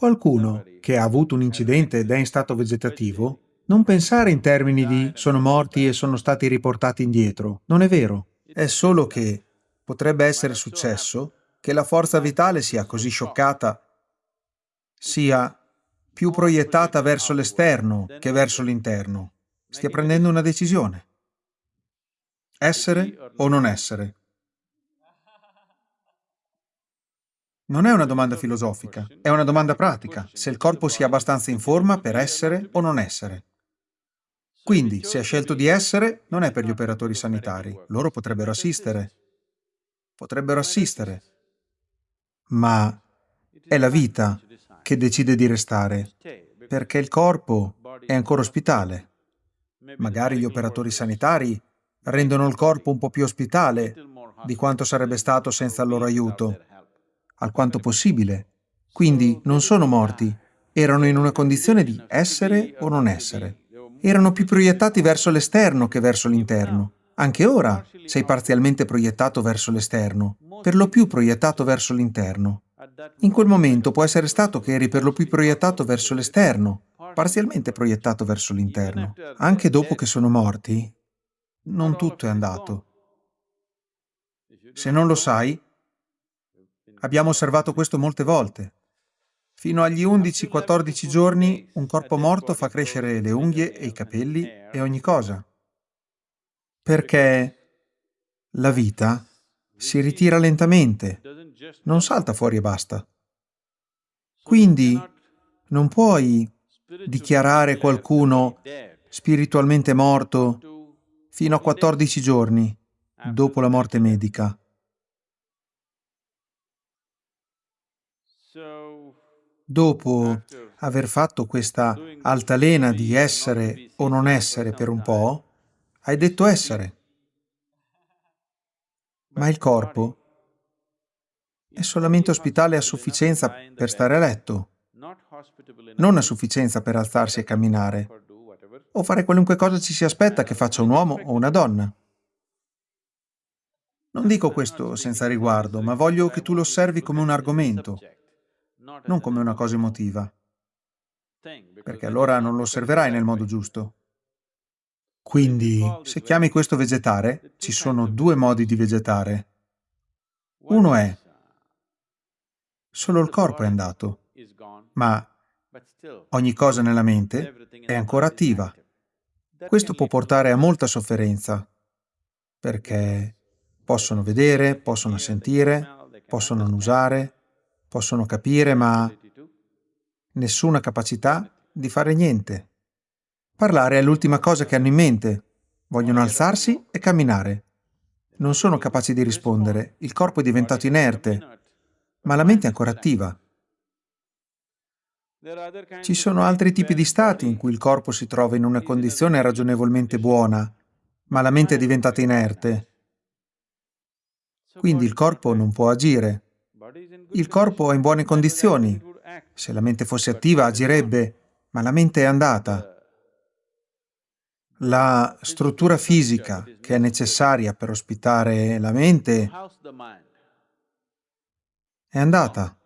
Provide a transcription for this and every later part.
Qualcuno che ha avuto un incidente ed è in stato vegetativo, non pensare in termini di sono morti e sono stati riportati indietro. Non è vero. È solo che potrebbe essere successo che la forza vitale sia così scioccata, sia più proiettata verso l'esterno che verso l'interno. Stia prendendo una decisione. Essere o non essere? Non è una domanda filosofica, è una domanda pratica, se il corpo sia abbastanza in forma per essere o non essere. Quindi, se ha scelto di essere, non è per gli operatori sanitari. Loro potrebbero assistere. Potrebbero assistere. Ma è la vita che decide di restare, perché il corpo è ancora ospitale. Magari gli operatori sanitari rendono il corpo un po' più ospitale di quanto sarebbe stato senza il loro aiuto alquanto possibile. Quindi non sono morti, erano in una condizione di essere o non essere. Erano più proiettati verso l'esterno che verso l'interno. Anche ora sei parzialmente proiettato verso l'esterno, per lo più proiettato verso l'interno. In quel momento può essere stato che eri per lo più proiettato verso l'esterno, parzialmente proiettato verso l'interno. Anche dopo che sono morti, non tutto è andato. Se non lo sai, Abbiamo osservato questo molte volte. Fino agli 11-14 giorni un corpo morto fa crescere le unghie e i capelli e ogni cosa. Perché la vita si ritira lentamente, non salta fuori e basta. Quindi non puoi dichiarare qualcuno spiritualmente morto fino a 14 giorni dopo la morte medica. Dopo aver fatto questa altalena di essere o non essere per un po', hai detto essere. Ma il corpo è solamente ospitale a sufficienza per stare a letto, non a sufficienza per alzarsi e camminare, o fare qualunque cosa ci si aspetta che faccia un uomo o una donna. Non dico questo senza riguardo, ma voglio che tu lo osservi come un argomento, non come una cosa emotiva, perché allora non lo osserverai nel modo giusto. Quindi, se chiami questo vegetare, ci sono due modi di vegetare. Uno è, solo il corpo è andato, ma ogni cosa nella mente è ancora attiva. Questo può portare a molta sofferenza, perché possono vedere, possono sentire, possono annusare, possono capire, ma nessuna capacità di fare niente. Parlare è l'ultima cosa che hanno in mente. Vogliono alzarsi e camminare. Non sono capaci di rispondere. Il corpo è diventato inerte, ma la mente è ancora attiva. Ci sono altri tipi di stati in cui il corpo si trova in una condizione ragionevolmente buona, ma la mente è diventata inerte. Quindi il corpo non può agire. Il corpo è in buone condizioni. Se la mente fosse attiva agirebbe, ma la mente è andata. La struttura fisica che è necessaria per ospitare la mente è andata.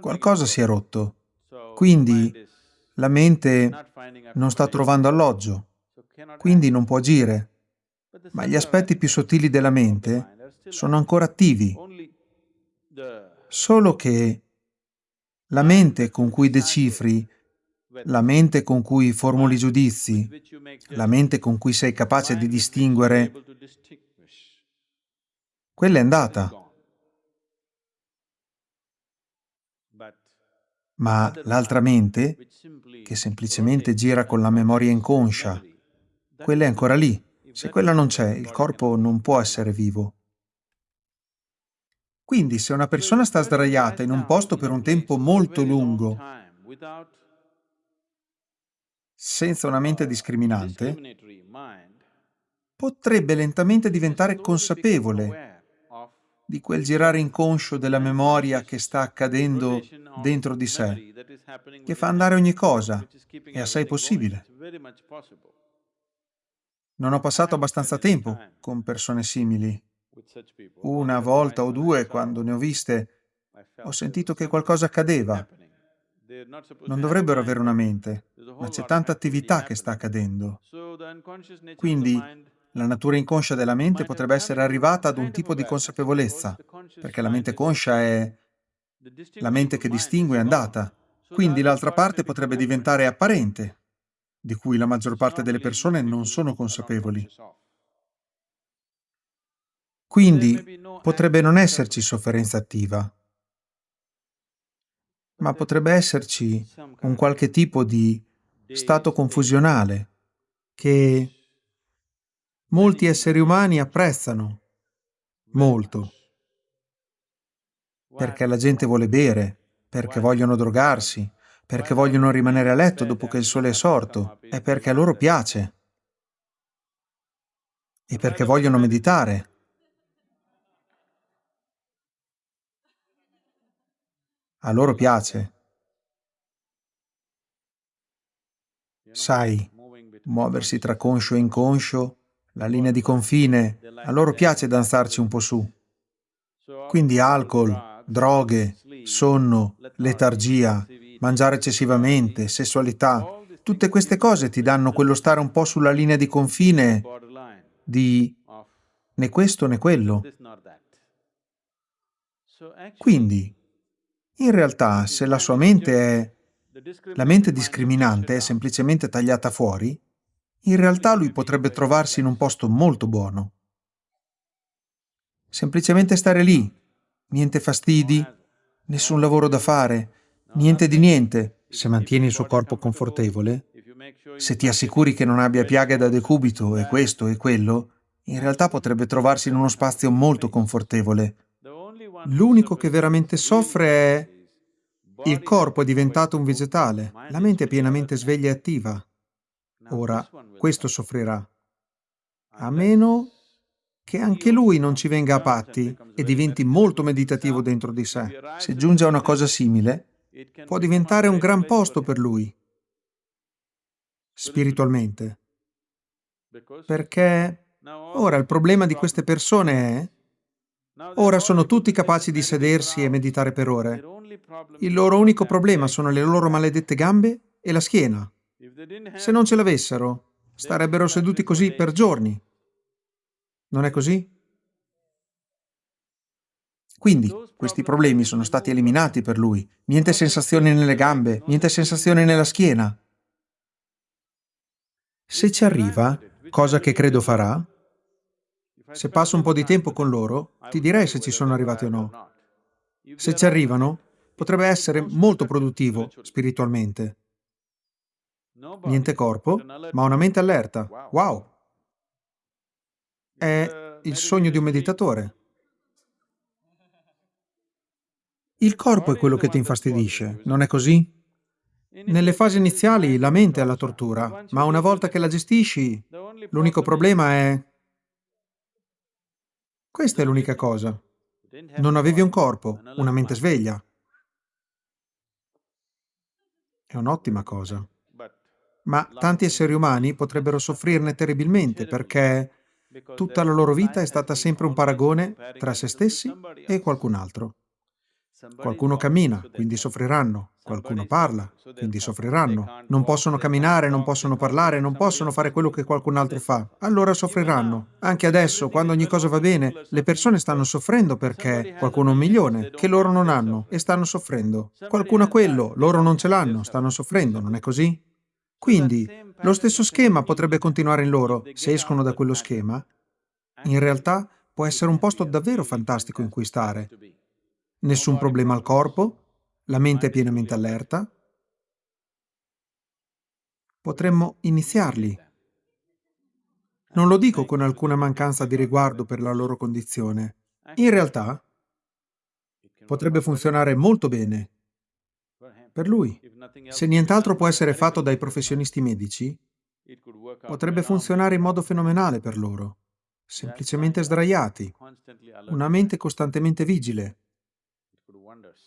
Qualcosa si è rotto. Quindi la mente non sta trovando alloggio, quindi non può agire. Ma gli aspetti più sottili della mente sono ancora attivi, solo che la mente con cui decifri, la mente con cui formuli giudizi, la mente con cui sei capace di distinguere, quella è andata. Ma l'altra mente, che semplicemente gira con la memoria inconscia, quella è ancora lì. Se quella non c'è, il corpo non può essere vivo. Quindi se una persona sta sdraiata in un posto per un tempo molto lungo, senza una mente discriminante, potrebbe lentamente diventare consapevole di quel girare inconscio della memoria che sta accadendo dentro di sé, che fa andare ogni cosa, è assai possibile. Non ho passato abbastanza tempo con persone simili una volta o due, quando ne ho viste, Ho sentito che qualcosa accadeva. Non dovrebbero avere una mente, ma c'è tanta attività che sta accadendo. Quindi la natura inconscia della mente potrebbe essere arrivata ad un tipo di consapevolezza, perché la mente conscia è la mente che distingue è andata. Quindi l'altra parte potrebbe diventare apparente, di cui la maggior parte delle persone non sono consapevoli. Quindi potrebbe non esserci sofferenza attiva, ma potrebbe esserci un qualche tipo di stato confusionale che molti esseri umani apprezzano molto, perché la gente vuole bere, perché vogliono drogarsi, perché vogliono rimanere a letto dopo che il sole è sorto, e perché a loro piace, e perché vogliono meditare. A loro piace. Sai, muoversi tra conscio e inconscio, la linea di confine, a loro piace danzarci un po' su. Quindi alcol, droghe, sonno, letargia, mangiare eccessivamente, sessualità, tutte queste cose ti danno quello stare un po' sulla linea di confine di né questo né quello. Quindi, in realtà, se la sua mente è... la mente discriminante è semplicemente tagliata fuori, in realtà lui potrebbe trovarsi in un posto molto buono. Semplicemente stare lì, niente fastidi, nessun lavoro da fare, niente di niente, se mantieni il suo corpo confortevole, se ti assicuri che non abbia piaghe da decubito e questo e quello, in realtà potrebbe trovarsi in uno spazio molto confortevole, L'unico che veramente soffre è... Il corpo è diventato un vegetale, la mente è pienamente sveglia e attiva. Ora, questo soffrirà. A meno che anche lui non ci venga a patti e diventi molto meditativo dentro di sé. Se giunge a una cosa simile, può diventare un gran posto per lui, spiritualmente. Perché ora il problema di queste persone è Ora sono tutti capaci di sedersi e meditare per ore. Il loro unico problema sono le loro maledette gambe e la schiena. Se non ce l'avessero, starebbero seduti così per giorni. Non è così? Quindi, questi problemi sono stati eliminati per lui. Niente sensazioni nelle gambe, niente sensazioni nella schiena. Se ci arriva, cosa che credo farà, se passo un po' di tempo con loro, ti direi se ci sono arrivati o no. Se ci arrivano, potrebbe essere molto produttivo spiritualmente. Niente corpo, ma una mente allerta. Wow! È il sogno di un meditatore. Il corpo è quello che ti infastidisce, non è così? Nelle fasi iniziali la mente è la tortura, ma una volta che la gestisci, l'unico problema è questa è l'unica cosa. Non avevi un corpo, una mente sveglia. È un'ottima cosa. Ma tanti esseri umani potrebbero soffrirne terribilmente perché tutta la loro vita è stata sempre un paragone tra se stessi e qualcun altro. Qualcuno cammina, quindi soffriranno. Qualcuno parla, quindi soffriranno. Non possono camminare, non possono parlare, non possono fare quello che qualcun altro fa. Allora soffriranno. Anche adesso, quando ogni cosa va bene, le persone stanno soffrendo perché qualcuno ha un milione, che loro non hanno, e stanno soffrendo. Qualcuno ha quello, loro non ce l'hanno, stanno soffrendo, non è così? Quindi, lo stesso schema potrebbe continuare in loro. Se escono da quello schema, in realtà può essere un posto davvero fantastico in cui stare nessun problema al corpo, la mente è pienamente allerta. Potremmo iniziarli. Non lo dico con alcuna mancanza di riguardo per la loro condizione. In realtà, potrebbe funzionare molto bene per lui. Se nient'altro può essere fatto dai professionisti medici, potrebbe funzionare in modo fenomenale per loro. Semplicemente sdraiati, una mente costantemente vigile,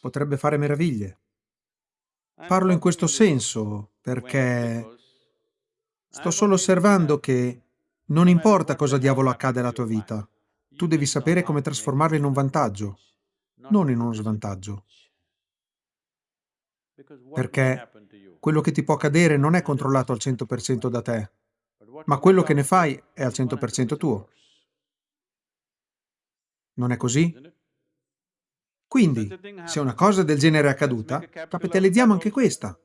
potrebbe fare meraviglie. Parlo in questo senso perché sto solo osservando che non importa cosa diavolo accade alla tua vita, tu devi sapere come trasformarla in un vantaggio. non in uno svantaggio. Perché quello che ti può accadere non è controllato al 100% da te, ma quello che ne fai è al 100% tuo. Non è così? Quindi, se una cosa del genere è accaduta, capitalizziamo anche questa.